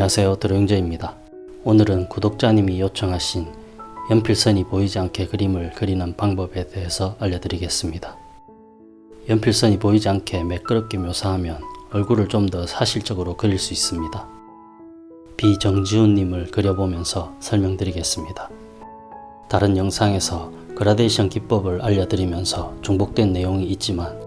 안녕하세요 드로영재입니다. 오늘은 구독자님이 요청하신 연필선이 보이지 않게 그림을 그리는 방법에 대해서 알려드리겠습니다. 연필선이 보이지 않게 매끄럽게 묘사하면 얼굴을 좀 더 사실적으로 그릴 수 있습니다. 비정지훈님을 그려보면서 설명드리겠습니다. 다른 영상에서 그라데이션 기법을 알려드리면서 중복된 내용이 있지만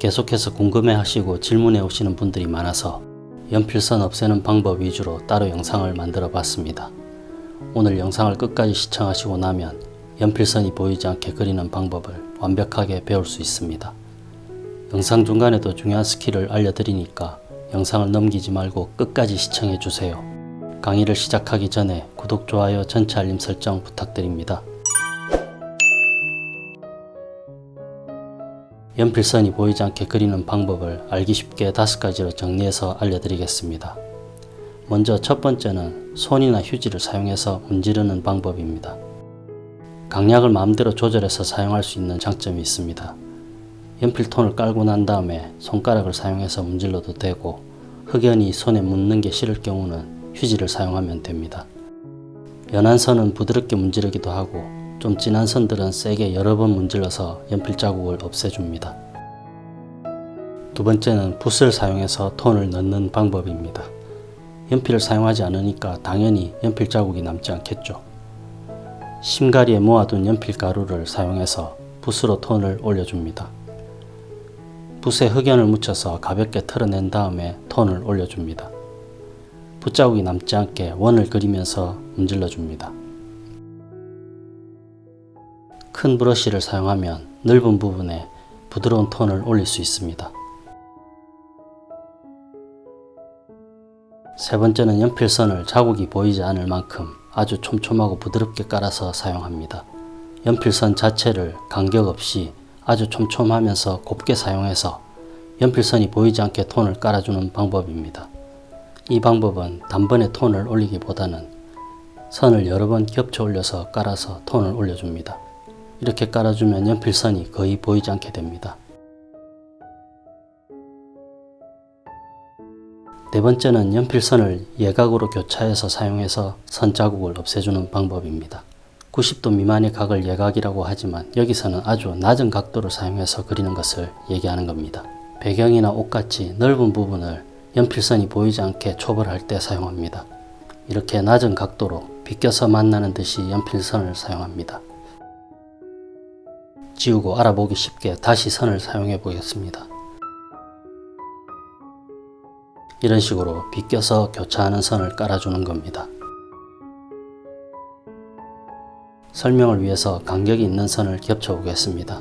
계속해서 궁금해하시고 질문해 오시는 분들이 많아서 연필선 없애는 방법 위주로 따로 영상을 만들어 봤습니다. 오늘 영상을 끝까지 시청하시고 나면 연필선이 보이지 않게 그리는 방법을 완벽하게 배울 수 있습니다. 영상 중간에도 중요한 스킬을 알려드리니까 영상을 넘기지 말고 끝까지 시청해 주세요. 강의를 시작하기 전에 구독, 좋아요, 전체 알림 설정 부탁드립니다. 연필선이 보이지 않게 그리는 방법을 알기 쉽게 다섯 가지로 정리해서 알려드리겠습니다. 먼저 첫 번째는 손이나 휴지를 사용해서 문지르는 방법입니다. 강약을 마음대로 조절해서 사용할 수 있는 장점이 있습니다. 연필톤을 깔고 난 다음에 손가락을 사용해서 문질러도 되고 흑연이 손에 묻는 게 싫을 경우는 휴지를 사용하면 됩니다. 연한 선은 부드럽게 문지르기도 하고 좀 진한 선들은 세게 여러 번 문질러서 연필 자국을 없애줍니다. 두 번째는 붓을 사용해서 톤을 넣는 방법입니다. 연필을 사용하지 않으니까 당연히 연필 자국이 남지 않겠죠. 심가리에 모아둔 연필 가루를 사용해서 붓으로 톤을 올려줍니다. 붓에 흑연을 묻혀서 가볍게 털어낸 다음에 톤을 올려줍니다. 붓자국이 남지 않게 원을 그리면서 문질러 줍니다. 큰 브러쉬를 사용하면 넓은 부분에 부드러운 톤을 올릴 수 있습니다. 세 번째는 연필선을 자국이 보이지 않을 만큼 아주 촘촘하고 부드럽게 깔아서 사용합니다. 연필선 자체를 간격 없이 아주 촘촘하면서 곱게 사용해서 연필선이 보이지 않게 톤을 깔아주는 방법입니다. 이 방법은 단번에 톤을 올리기보다는 선을 여러 번 겹쳐 올려서 깔아서 톤을 올려줍니다. 이렇게 깔아주면 연필선이 거의 보이지 않게 됩니다. 네 번째는 연필선을 예각으로 교차해서 사용해서 선 자국을 없애주는 방법입니다. 90도 미만의 각을 예각이라고 하지만 여기서는 아주 낮은 각도를 사용해서 그리는 것을 얘기하는 겁니다. 배경이나 옷같이 넓은 부분을 연필선이 보이지 않게 초벌할 때 사용합니다. 이렇게 낮은 각도로 비껴서 만나는 듯이 연필선을 사용합니다. 지우고 알아보기 쉽게 다시 선을 사용해 보겠습니다. 이런 식으로 비껴서 교차하는 선을 깔아주는 겁니다. 설명을 위해서 간격이 있는 선을 겹쳐 보겠습니다.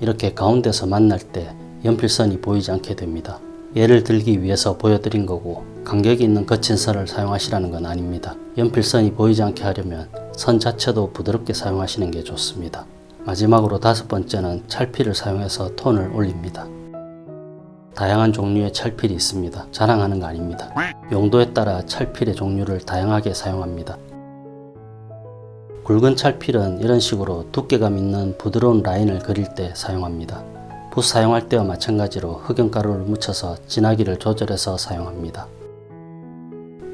이렇게 가운데서 만날 때 연필선이 보이지 않게 됩니다. 예를 들기 위해서 보여드린 거고 간격이 있는 거친 선을 사용하시라는 건 아닙니다. 연필선이 보이지 않게 하려면 선 자체도 부드럽게 사용하시는 게 좋습니다. 마지막으로 다섯 번째는 찰필을 사용해서 톤을 올립니다. 다양한 종류의 찰필이 있습니다. 자랑하는 거 아닙니다. 용도에 따라 찰필의 종류를 다양하게 사용합니다. 굵은 찰필은 이런 식으로 두께감 있는 부드러운 라인을 그릴 때 사용합니다. 붓 사용할 때와 마찬가지로 흑연가루를 묻혀서 진하기를 조절해서 사용합니다.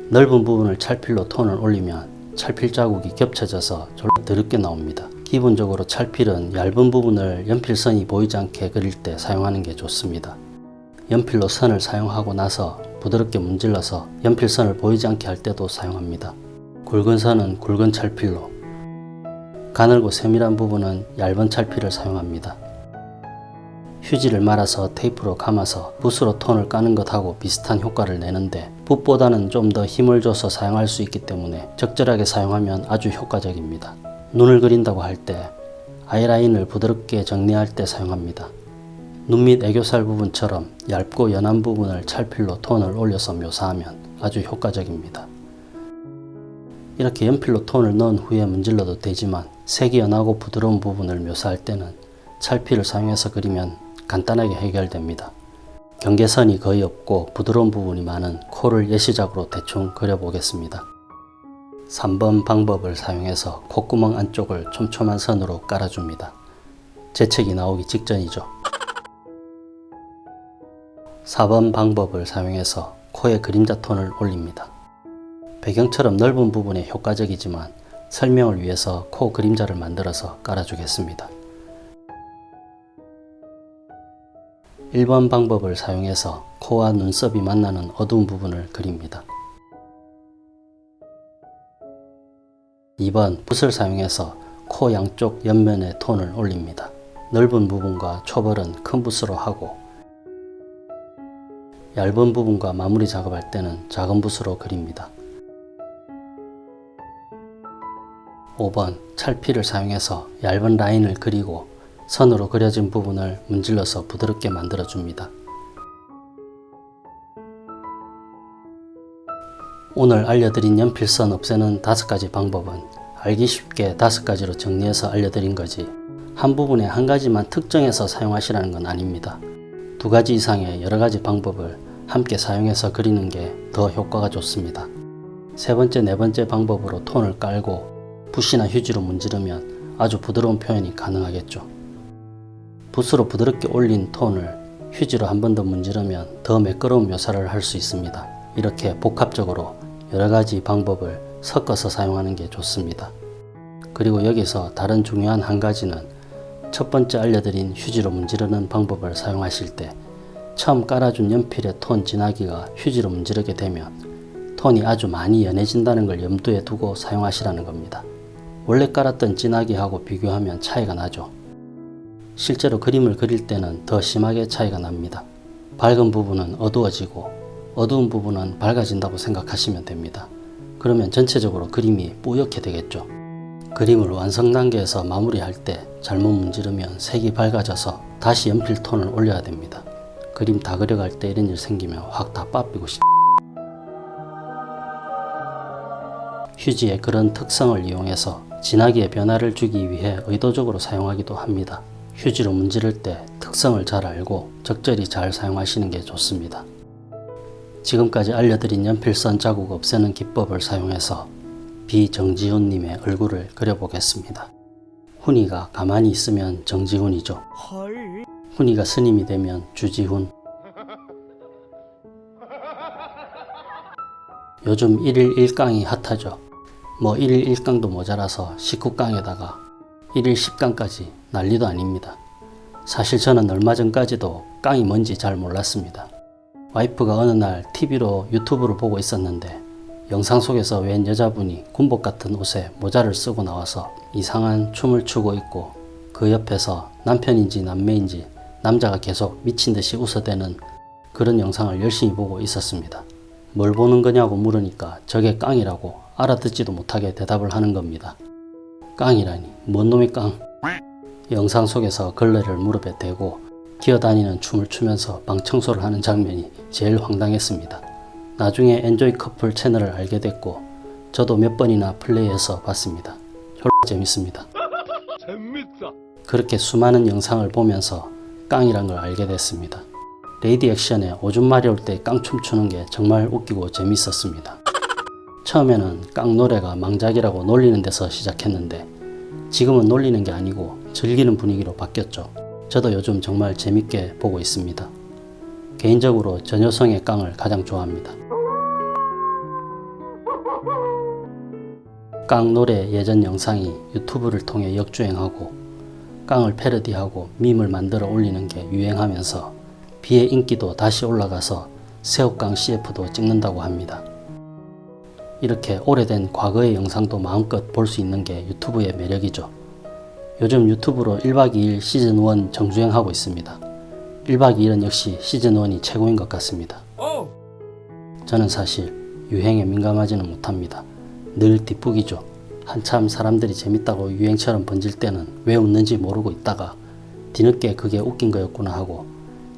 넓은 부분을 찰필로 톤을 올리면 찰필 자국이 겹쳐져서 졸라 더럽게 나옵니다. 기본적으로 찰필은 얇은 부분을 연필선이 보이지 않게 그릴 때 사용하는 게 좋습니다. 연필로 선을 사용하고 나서 부드럽게 문질러서 연필선을 보이지 않게 할 때도 사용합니다. 굵은 선은 굵은 찰필로 가늘고 세밀한 부분은 얇은 찰필을 사용합니다. 휴지를 말아서 테이프로 감아서 붓으로 톤을 까는 것하고 비슷한 효과를 내는데 붓보다는 좀 더 힘을 줘서 사용할 수 있기 때문에 적절하게 사용하면 아주 효과적입니다. 눈을 그린다고 할 때 아이라인을 부드럽게 정리할 때 사용합니다. 눈 밑 애교살 부분처럼 얇고 연한 부분을 찰필로 톤을 올려서 묘사하면 아주 효과적입니다. 이렇게 연필로 톤을 넣은 후에 문질러도 되지만 색이 연하고 부드러운 부분을 묘사할 때는 찰필을 사용해서 그리면 간단하게 해결됩니다. 경계선이 거의 없고 부드러운 부분이 많은 코를 예시작으로 대충 그려보겠습니다. 3번 방법을 사용해서 콧구멍 안쪽을 촘촘한 선으로 깔아줍니다. 재채기 나오기 직전이죠. 4번 방법을 사용해서 코에 그림자 톤을 올립니다. 배경처럼 넓은 부분에 효과적이지만 설명을 위해서 코 그림자를 만들어서 깔아주겠습니다. 1번 방법을 사용해서 코와 눈썹이 만나는 어두운 부분을 그립니다. 2번 붓을 사용해서 코 양쪽 옆면에 톤을 올립니다. 넓은 부분과 초벌은 큰 붓으로 하고 얇은 부분과 마무리 작업할 때는 작은 붓으로 그립니다. 5번 찰피를 사용해서 얇은 라인을 그리고 선으로 그려진 부분을 문질러서 부드럽게 만들어 줍니다. 오늘 알려드린 연필선 없애는 다섯 가지 방법은 알기 쉽게 다섯 가지로 정리해서 알려드린 거지 한 부분에 한 가지만 특정해서 사용하시라는 건 아닙니다. 두 가지 이상의 여러 가지 방법을 함께 사용해서 그리는 게 더 효과가 좋습니다. 세 번째, 네 번째 방법으로 톤을 깔고 붓이나 휴지로 문지르면 아주 부드러운 표현이 가능하겠죠. 붓으로 부드럽게 올린 톤을 휴지로 한 번 더 문지르면 더 매끄러운 묘사를 할 수 있습니다. 이렇게 복합적으로 여러 가지 방법을 섞어서 사용하는 게 좋습니다. 그리고 여기서 다른 중요한 한 가지는 첫 번째 알려드린 휴지로 문지르는 방법을 사용하실 때 처음 깔아준 연필의 톤 진하기가 휴지로 문지르게 되면 톤이 아주 많이 연해진다는 걸 염두에 두고 사용하시라는 겁니다. 원래 깔았던 진하기하고 비교하면 차이가 나죠. 실제로 그림을 그릴 때는 더 심하게 차이가 납니다. 밝은 부분은 어두워지고 어두운 부분은 밝아진다고 생각하시면 됩니다. 그러면 전체적으로 그림이 뿌옇게 되겠죠. 그림을 완성 단계에서 마무리할 때 잘못 문지르면 색이 밝아져서 다시 연필 톤을 올려야 됩니다. 그림 다 그려갈 때 이런 일 생기면 확 다 빠삐고 싶 휴지의 그런 특성을 이용해서 진하기의 변화를 주기 위해 의도적으로 사용하기도 합니다. 휴지로 문지를 때 특성을 잘 알고 적절히 잘 사용하시는 게 좋습니다. 지금까지 알려드린 연필선 자국 없애는 기법을 사용해서 비정지훈님의 얼굴을 그려보겠습니다. 훈이가 가만히 있으면 정지훈이죠. 헐. 훈이가 스님이 되면 주지훈. 요즘 1일 1강이 핫하죠. 뭐 1일 1강도 모자라서 19강에다가 1일 10강까지 난리도 아닙니다. 사실 저는 얼마 전까지도 깡이 뭔지 잘 몰랐습니다. 와이프가 어느 날 TV로 유튜브를 보고 있었는데 영상 속에서 웬 여자분이 군복 같은 옷에 모자를 쓰고 나와서 이상한 춤을 추고 있고 그 옆에서 남편인지 남매인지 남자가 계속 미친 듯이 웃어대는 그런 영상을 열심히 보고 있었습니다. 뭘 보는 거냐고 물으니까 저게 깡이라고 알아듣지도 못하게 대답을 하는 겁니다. 깡이라니 뭔 놈이 깡? 영상 속에서 걸레를 무릎에 대고 기어다니는 춤을 추면서 방 청소를 하는 장면이 제일 황당했습니다. 나중에 엔조이 커플 채널을 알게 됐고 저도 몇 번이나 플레이해서 봤습니다. 졸라 재밌습니다. 재밌다. 그렇게 수많은 영상을 보면서 깡이란 걸 알게 됐습니다. 레이디 액션에 오줌 마려울 때 깡 춤 추는 게 정말 웃기고 재밌었습니다. 처음에는 깡 노래가 망작이라고 놀리는 데서 시작했는데 지금은 놀리는 게 아니고 즐기는 분위기로 바뀌었죠. 저도 요즘 정말 재밌게 보고 있습니다. 개인적으로 전효성의 깡을 가장 좋아합니다. 깡 노래 예전 영상이 유튜브를 통해 역주행하고 깡을 패러디하고 밈을 만들어 올리는 게 유행하면서 비의 인기도 다시 올라가서 새우깡 CF도 찍는다고 합니다. 이렇게 오래된 과거의 영상도 마음껏 볼 수 있는 게 유튜브의 매력이죠. 요즘 유튜브로 1박 2일 시즌1 정주행하고 있습니다. 1박 2일은 역시 시즌1이 최고인 것 같습니다. 오. 저는 사실 유행에 민감하지는 못합니다. 늘 뒷북이죠. 한참 사람들이 재밌다고 유행처럼 번질 때는 왜 웃는지 모르고 있다가 뒤늦게 그게 웃긴 거였구나 하고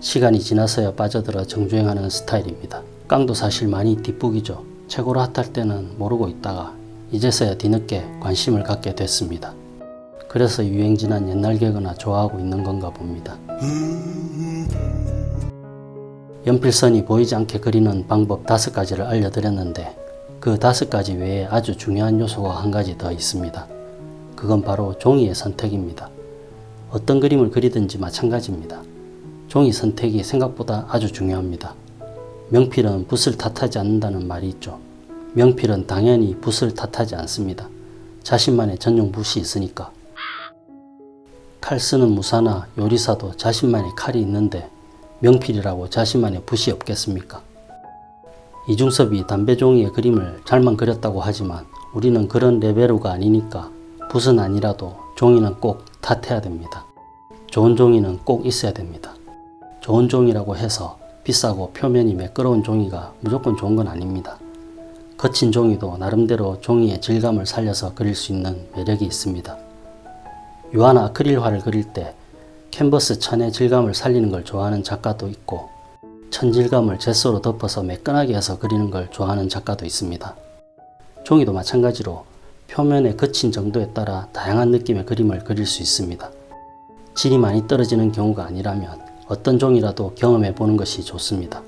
시간이 지나서야 빠져들어 정주행하는 스타일입니다. 깡도 사실 많이 뒷북이죠. 최고로 핫할 때는 모르고 있다가 이제서야 뒤늦게 관심을 갖게 됐습니다. 그래서 유행 지난 옛날 개그나 좋아하고 있는 건가 봅니다. 연필선이 보이지 않게 그리는 방법 다섯 가지를 알려드렸는데 그 다섯 가지 외에 아주 중요한 요소가 한 가지 더 있습니다. 그건 바로 종이의 선택입니다. 어떤 그림을 그리든지 마찬가지입니다. 종이 선택이 생각보다 아주 중요합니다. 명필은 붓을 탓하지 않는다는 말이 있죠. 명필은 당연히 붓을 탓하지 않습니다. 자신만의 전용 붓이 있으니까. 칼 쓰는 무사나 요리사도 자신만의 칼이 있는데 명필이라고 자신만의 붓이 없겠습니까? 이중섭이 담배 종이의 그림을 잘만 그렸다고 하지만 우리는 그런 레벨우가 아니니까 붓은 아니라도 종이는 꼭 탓해야 됩니다. 좋은 종이는 꼭 있어야 됩니다. 좋은 종이라고 해서 비싸고 표면이 매끄러운 종이가 무조건 좋은 건 아닙니다. 거친 종이도 나름대로 종이의 질감을 살려서 그릴 수 있는 매력이 있습니다. 유화나 아크릴화를 그릴 때 캔버스 천의 질감을 살리는 걸 좋아하는 작가도 있고 천질감을 젯소로 덮어서 매끈하게 해서 그리는 걸 좋아하는 작가도 있습니다. 종이도 마찬가지로 표면의 거친 정도에 따라 다양한 느낌의 그림을 그릴 수 있습니다. 질이 많이 떨어지는 경우가 아니라면 어떤 종이라도 경험해 보는 것이 좋습니다.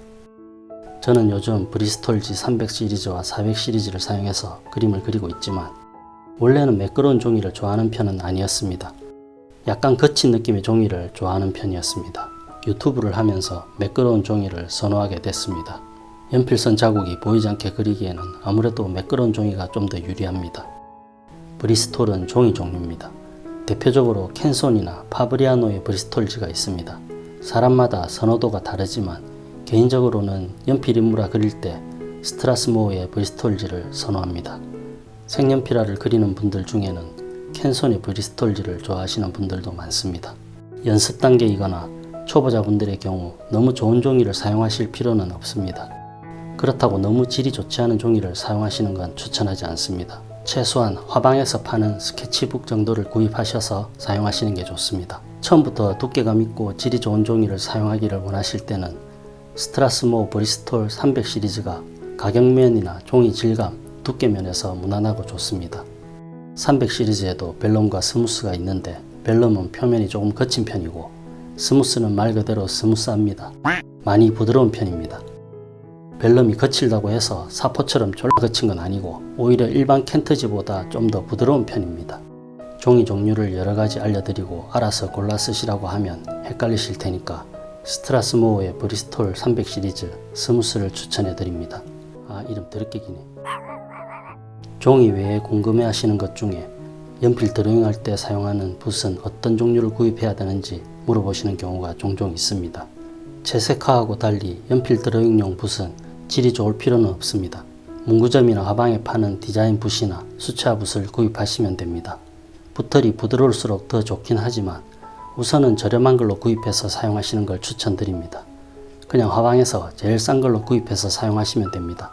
저는 요즘 브리스톨 G300 시리즈와 400 시리즈를 사용해서 그림을 그리고 있지만 원래는 매끄러운 종이를 좋아하는 편은 아니었습니다. 약간 거친 느낌의 종이를 좋아하는 편이었습니다. 유튜브를 하면서 매끄러운 종이를 선호하게 됐습니다. 연필선 자국이 보이지 않게 그리기에는 아무래도 매끄러운 종이가 좀 더 유리합니다. 브리스톨은 종이 종류입니다. 대표적으로 캔손이나 파브리아노의 브리스톨지가 있습니다. 사람마다 선호도가 다르지만 개인적으로는 연필 인물화 그릴 때 스트라스모어의 브리스톨지를 선호합니다. 색연필화를 그리는 분들 중에는 캔손의 브리스톨지를 좋아하시는 분들도 많습니다. 연습 단계이거나 초보자분들의 경우 너무 좋은 종이를 사용하실 필요는 없습니다. 그렇다고 너무 질이 좋지 않은 종이를 사용하시는 건 추천하지 않습니다. 최소한 화방에서 파는 스케치북 정도를 구입하셔서 사용하시는 게 좋습니다. 처음부터 두께감 있고 질이 좋은 종이를 사용하기를 원하실 때는 Strathmore Bristol 300 시리즈가 가격면이나 종이 질감, 두께 면에서 무난하고 좋습니다. 300 시리즈에도 vellum과 smooth가 있는데 vellum은 표면이 조금 거친 편이고 smooth는 말 그대로 스무스합니다. 많이 부드러운 편입니다. vellum이 거칠다고 해서 사포처럼 졸라 거친 건 아니고 오히려 일반 켄트지보다 좀 더 부드러운 편입니다. 종이 종류를 여러 가지 알려드리고 알아서 골라 쓰시라고 하면 헷갈리실 테니까 Strathmore의 Bristol 300 시리즈 smooth를 추천해 드립니다. 아 이름 더럽게 기네. 종이 외에 궁금해 하시는 것 중에 연필 드로잉할 때 사용하는 붓은 어떤 종류를 구입해야 되는지 물어보시는 경우가 종종 있습니다. 채색화하고 달리 연필 드로잉용 붓은 질이 좋을 필요는 없습니다. 문구점이나 화방에 파는 디자인 붓이나 수채화 붓을 구입하시면 됩니다. 붓털이 부드러울수록 더 좋긴 하지만 우선은 저렴한 걸로 구입해서 사용하시는 걸 추천드립니다. 그냥 화방에서 제일 싼 걸로 구입해서 사용하시면 됩니다.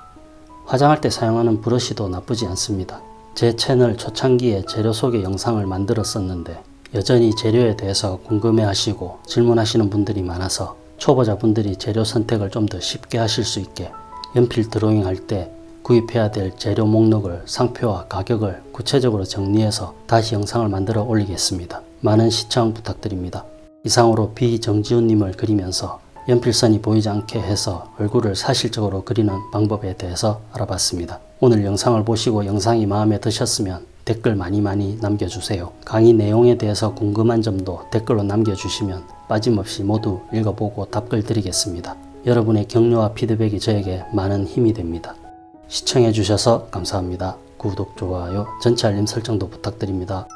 화장할 때 사용하는 브러쉬도 나쁘지 않습니다. 제 채널 초창기에 재료 소개 영상을 만들었었는데 여전히 재료에 대해서 궁금해 하시고 질문하시는 분들이 많아서 초보자분들이 재료 선택을 좀 더 쉽게 하실 수 있게 연필 드로잉 할 때 구입해야 될 재료 목록을 상표와 가격을 구체적으로 정리해서 다시 영상을 만들어 올리겠습니다. 많은 시청 부탁드립니다. 이상으로 비정지훈님을 그리면서 연필선이 보이지 않게 해서 얼굴을 사실적으로 그리는 방법에 대해서 알아봤습니다. 오늘 영상을 보시고 영상이 마음에 드셨으면 댓글 많이 많이 남겨주세요. 강의 내용에 대해서 궁금한 점도 댓글로 남겨주시면 빠짐없이 모두 읽어보고 답글 드리겠습니다. 여러분의 격려와 피드백이 저에게 많은 힘이 됩니다. 시청해주셔서 감사합니다. 구독, 좋아요, 전체 알림 설정도 부탁드립니다.